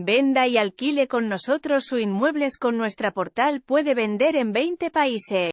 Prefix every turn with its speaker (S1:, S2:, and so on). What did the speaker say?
S1: Venda y alquile con nosotros su inmuebles con nuestra portal puede vender en 20 países.